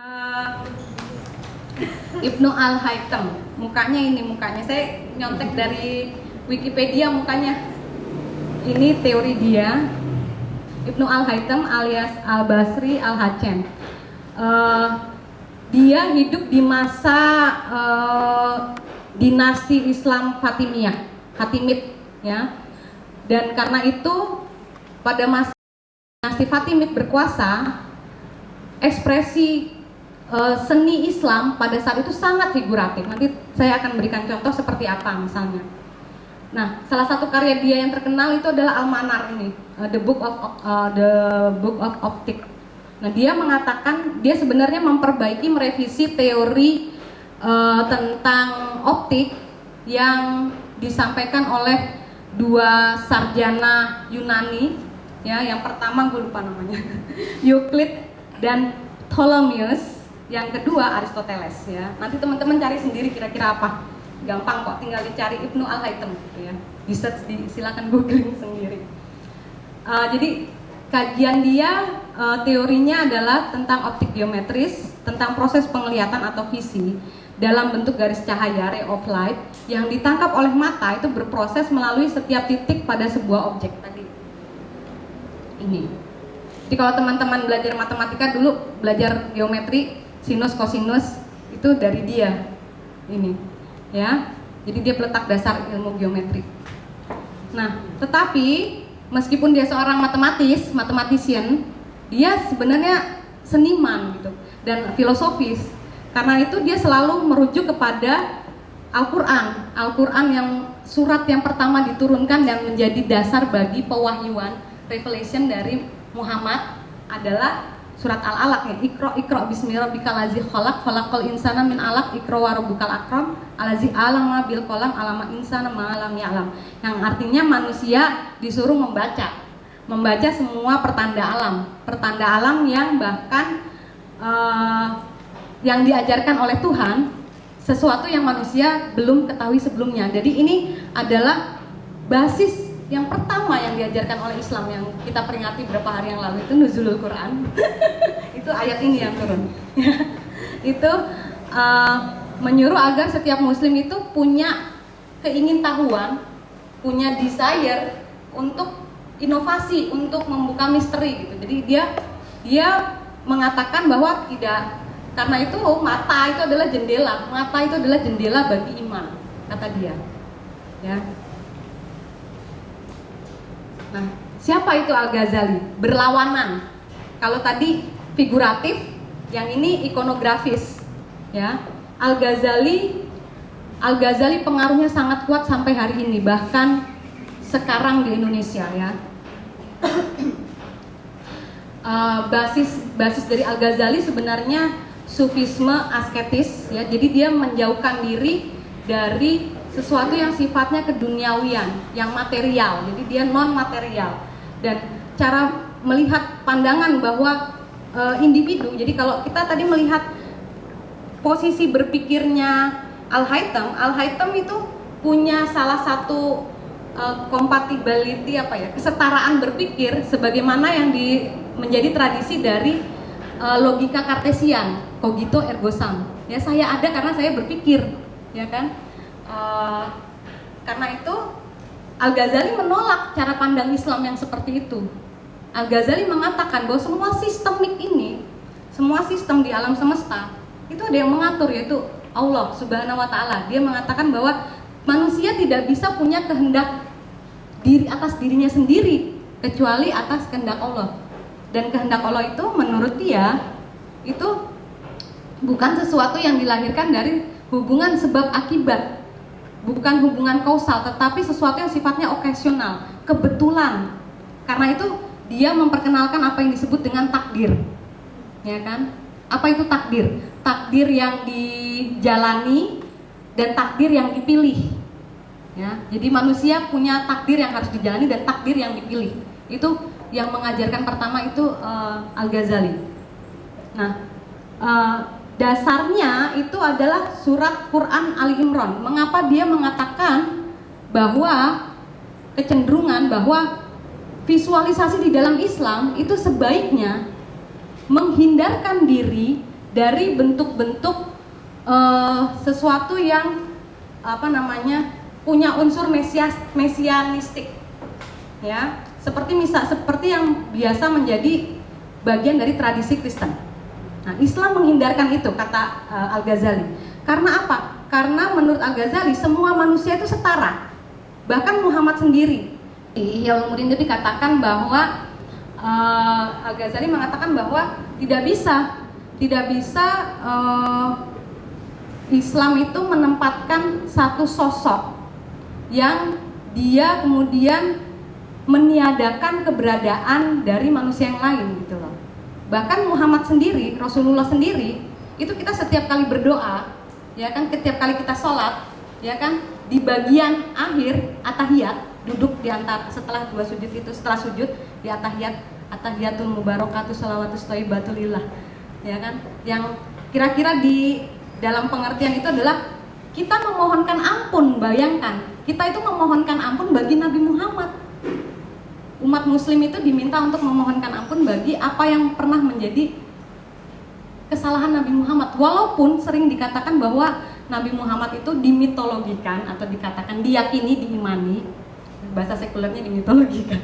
Eh, Ibnu Al Haytham mukanya ini mukanya. Saya nyontek dari Wikipedia mukanya. Ini teori dia. Ibnu Al Haytham alias Al Basri Al Hacem Eh, dia hidup di masa eh, dinasti Islam Fatimiyah Fatimid ya. Dan karena itu pada masa dinasti Fatimid berkuasa ekspresi eh, seni Islam pada saat itu sangat figuratif. Nanti saya akan berikan contoh seperti apa misalnya. Nah, salah satu karya dia yang terkenal itu adalah Al-Manar ini, eh, The Book of eh, The Book of Optic. Nah, dia mengatakan dia sebenarnya memperbaiki merevisi teori eh, tentang optik yang disampaikan oleh dua sarjana Yunani ya yang pertama gue lupa namanya Euclid dan Ptolemeus yang kedua Aristoteles ya. Nanti teman-teman cari sendiri kira-kira apa. Gampang kok tinggal dicari Ibnu Al Haytham gitu ya. Di search di silakan googling sendiri. Uh, jadi kajian dia uh, teorinya adalah tentang optik geometris tentang proses penglihatan atau visi dalam bentuk garis cahaya ray of light yang ditangkap oleh mata itu berproses melalui setiap titik pada sebuah objek tadi. Ini. Jadi kalau teman-teman belajar matematika dulu belajar geometri sinus kosinus itu dari dia ini ya. Jadi dia peletak dasar ilmu geometri. Nah tetapi meskipun dia seorang matematis matematician dia sebenarnya seniman gitu dan filosofis. Karena itu dia selalu merujuk kepada Al-Quran. Al-Quran yang surat yang pertama diturunkan dan menjadi dasar bagi pewahyuan revelation dari Muhammad adalah surat Al-Alaq ya. Iqra Iqra bismi rabbikal ladzi khalaq khalaqal insana min alaq. Iqra wa rabbukal akram. Allazi alama bil qalam alama insana ma lam ya'lam. Yang artinya manusia disuruh membaca. Membaca semua pertanda alam. Pertanda alam yang bahkan eh, yang diajarkan oleh Tuhan sesuatu yang manusia belum ketahui sebelumnya. Jadi ini adalah basis yang pertama yang diajarkan oleh Islam yang kita peringati beberapa hari yang lalu itu nuzulul Quran. Itu ayat ini yang turun. Itu uh, menyuruh agar setiap muslim itu punya keingintahuan punya desire untuk inovasi untuk membuka misteri gitu. Jadi dia dia mengatakan bahwa tidak. Karena itu mata itu adalah jendela. Mata itu adalah jendela bagi iman kata dia. Ya Nah, siapa itu Al-Ghazali? Berlawanan. Kalau tadi figuratif, yang ini ikonografis. Ya. Al-Ghazali Al-Ghazali pengaruhnya sangat kuat sampai hari ini, bahkan sekarang di Indonesia ya. Uh, basis basis dari Al-Ghazali sebenarnya sufisme asketis ya. Jadi dia menjauhkan diri dari sesuatu yang sifatnya keduniawian, yang material. Jadi dia non material. Dan cara melihat pandangan bahwa e, individu. Jadi kalau kita tadi melihat posisi berpikirnya Al Haytham, Al Haytham itu punya salah satu e, compatibility apa ya, kesetaraan berpikir sebagaimana yang di menjadi tradisi dari e, logika kartesian, cogito ergo sum. Ya saya ada karena saya berpikir, ya kan? Uh, karena itu Al Ghazali menolak cara pandang Islam yang seperti itu. Al Ghazali mengatakan bahwa semua sistemik ini, semua sistem di alam semesta itu ada yang mengatur yaitu Allah Subhanahu Wa Taala. Dia mengatakan bahwa manusia tidak bisa punya kehendak diri atas dirinya sendiri kecuali atas kehendak Allah. Dan kehendak Allah itu menurut dia itu bukan sesuatu yang dilahirkan dari hubungan sebab akibat bukan hubungan kausal tetapi sesuatu yang sifatnya okasional kebetulan. Karena itu dia memperkenalkan apa yang disebut dengan takdir. Ya kan? Apa itu takdir? Takdir yang dijalani dan takdir yang dipilih. Ya jadi manusia punya takdir yang harus dijalani dan takdir yang dipilih. Itu yang mengajarkan pertama itu uh, Al Ghazali nah uh, dasarnya itu adalah surat Quran Ali Imran. Mengapa dia mengatakan bahwa kecenderungan bahwa visualisasi di dalam Islam itu sebaiknya menghindarkan diri dari bentuk-bentuk uh, sesuatu yang apa namanya punya unsur mesias mesianistik ya seperti misal seperti yang biasa menjadi bagian dari tradisi Kristen. Nah, Islam menghindarkan itu kata uh, Al Ghazali. Karena apa? Karena menurut Al Ghazali semua manusia itu setara. Bahkan Muhammad sendiri di Ihya Ulumuddin itu dikatakan bahwa uh, Al Ghazali mengatakan bahwa tidak bisa tidak bisa uh, Islam itu menempatkan satu sosok yang dia kemudian meniadakan keberadaan dari manusia yang lain gitu loh. Bahkan Muhammad sendiri, Rasulullah sendiri, itu kita setiap kali berdoa, ya kan, setiap kali kita sholat, ya kan, di bagian akhir atahiyat duduk di antara setelah dua sujud itu setelah sujud di atahiyat atahiyatul mubarakatuh salawatus thayyibatulillah ya kan. Yang kira-kira di dalam pengertian itu adalah kita memohonkan ampun bayangkan. Kita itu memohonkan ampun bagi Nabi Muhammad umat muslim itu diminta untuk memohonkan ampun bagi apa yang pernah menjadi kesalahan Nabi Muhammad. Walaupun sering dikatakan bahwa Nabi Muhammad itu dimitologikan atau dikatakan diyakini diimani bahasa sekulernya dimitologikan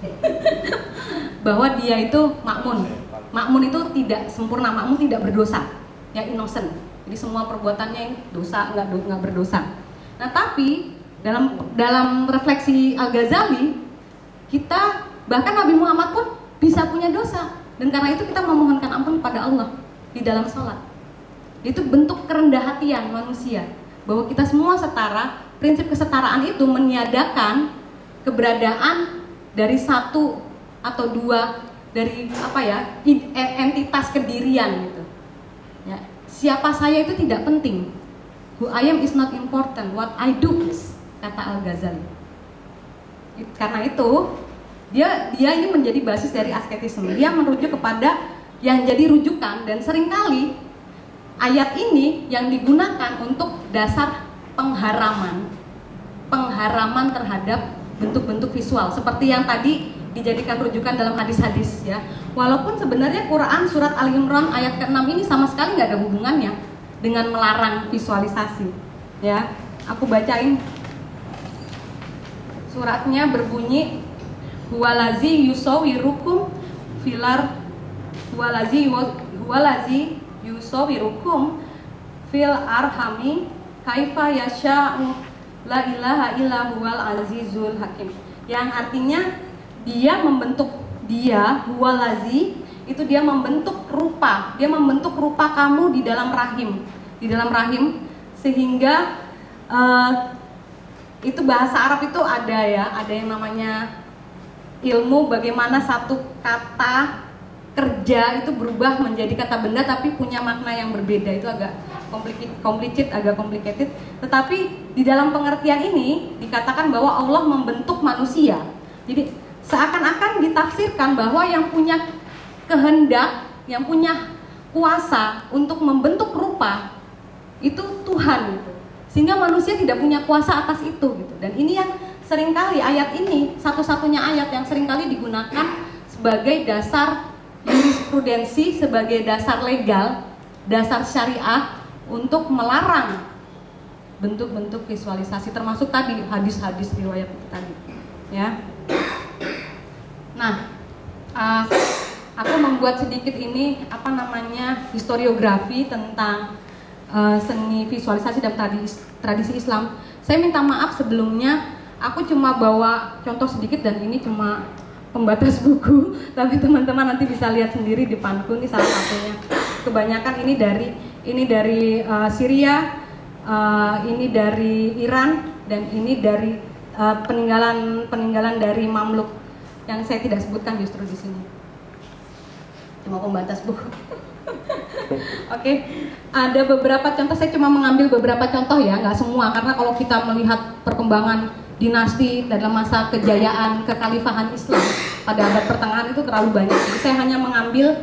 bahwa dia itu makmun. Makmun itu tidak sempurna makmun tidak berdosa. Ya innocent. Jadi semua perbuatannya dosa nggak berdosa. Nah tapi dalam dalam refleksi Al Ghazali kita bahkan Nabi Muhammad pun bisa punya dosa. Dan karena itu kita memohonkan ampun kepada Allah di dalam sholat. Itu bentuk kerendah hatian manusia. Bahwa kita semua setara prinsip kesetaraan itu meniadakan keberadaan dari satu atau dua dari apa ya e, entitas kedirian gitu. Ya siapa saya itu tidak penting. Who I am is not important. What I do is kata Al Ghazali karena itu dia dia ini menjadi basis dari asketisme. Dia merujuk kepada yang jadi rujukan dan sering kali ayat ini yang digunakan untuk dasar pengharaman. Pengharaman terhadap bentuk-bentuk visual. Seperti yang tadi dijadikan rujukan dalam hadis-hadis ya. Walaupun sebenarnya Quran surat Al Imran ayat ke-6 ini sama sekali nggak ada hubungannya dengan melarang visualisasi ya. Aku bacain suratnya berbunyi huwalazi yusawirukum filar huwalazi huwalazi yusawirukum fil arhami kaifa yasha'u la ilaha illa huwal azizul hakim. Yang artinya dia membentuk dia huwalazi itu dia membentuk rupa. Dia membentuk rupa kamu di dalam rahim. Di dalam rahim sehingga uh, itu bahasa Arab itu ada ya, ada yang namanya ilmu bagaimana satu kata kerja itu berubah menjadi kata benda tapi punya makna yang berbeda itu agak complicated, agak complicated. Tetapi di dalam pengertian ini dikatakan bahwa Allah membentuk manusia. Jadi seakan-akan ditafsirkan bahwa yang punya kehendak, yang punya kuasa untuk membentuk rupa itu Tuhan gitu sehingga manusia tidak punya kuasa atas itu gitu. Dan ini yang sering kali ayat ini satu-satunya ayat yang sering kali digunakan sebagai dasar jurisprudensi sebagai dasar legal dasar syariah untuk melarang bentuk-bentuk visualisasi termasuk tadi hadis-hadis riwayat itu tadi ya. Nah uh, aku membuat sedikit ini apa namanya historiografi tentang uh, seni visualisasi dan tradisi, tradisi Islam. Saya minta maaf sebelumnya, aku cuma bawa contoh sedikit dan ini cuma pembatas buku, tapi teman-teman nanti bisa lihat sendiri di depanku ini salah satunya. Kebanyakan ini dari ini dari uh, Syria, uh, ini dari Iran dan ini dari uh, peninggalan peninggalan dari Mamluk yang saya tidak sebutkan justru di sini. Cuma pembatas buku. Oke, okay. ada beberapa contoh. Saya cuma mengambil beberapa contoh ya, nggak semua. Karena kalau kita melihat perkembangan dinasti dalam masa kejayaan kekhalifahan Islam pada abad pertengahan itu terlalu banyak. Jadi saya hanya mengambil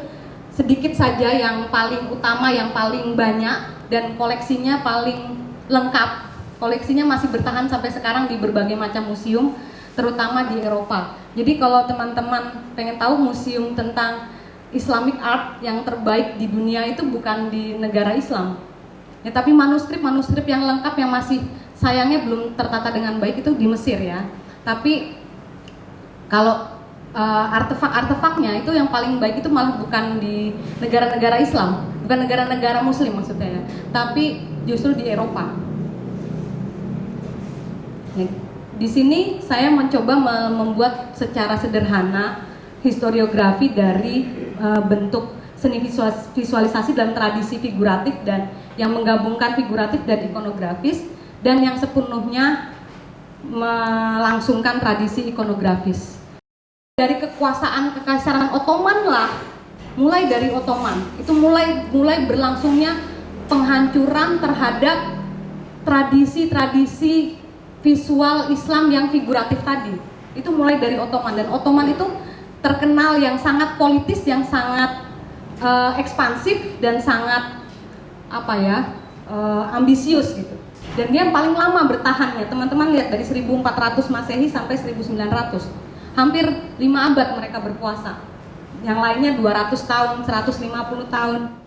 sedikit saja yang paling utama, yang paling banyak dan koleksinya paling lengkap. Koleksinya masih bertahan sampai sekarang di berbagai macam museum, terutama di Eropa. Jadi kalau teman-teman pengen tahu museum tentang Islamic art yang terbaik di dunia itu bukan di negara Islam. Ya, tapi manuskrip-manuskrip yang lengkap yang masih sayangnya belum tertata dengan baik itu di Mesir ya. Tapi kalau uh, artefak-artefaknya itu yang paling baik itu malah bukan di negara-negara Islam, bukan negara-negara Muslim maksudnya ya, tapi justru di Eropa. Di sini saya mencoba membuat secara sederhana historiografi dari uh, bentuk seni visualisasi dan tradisi figuratif dan yang menggabungkan figuratif dan ikonografis dan yang sepenuhnya melangsungkan tradisi ikonografis. Dari kekuasaan kekaisaran Ottoman lah, mulai dari Ottoman, itu mulai mulai berlangsungnya penghancuran terhadap tradisi-tradisi visual Islam yang figuratif tadi. Itu mulai dari Ottoman dan Ottoman itu terkenal yang sangat politis, yang sangat uh, ekspansif dan sangat apa ya uh, ambisius gitu. Dan dia yang paling lama bertahannya. Teman-teman lihat dari 1400 Masehi sampai 1900. Hampir 5 abad mereka berkuasa. Yang lainnya 200 tahun, 150 tahun.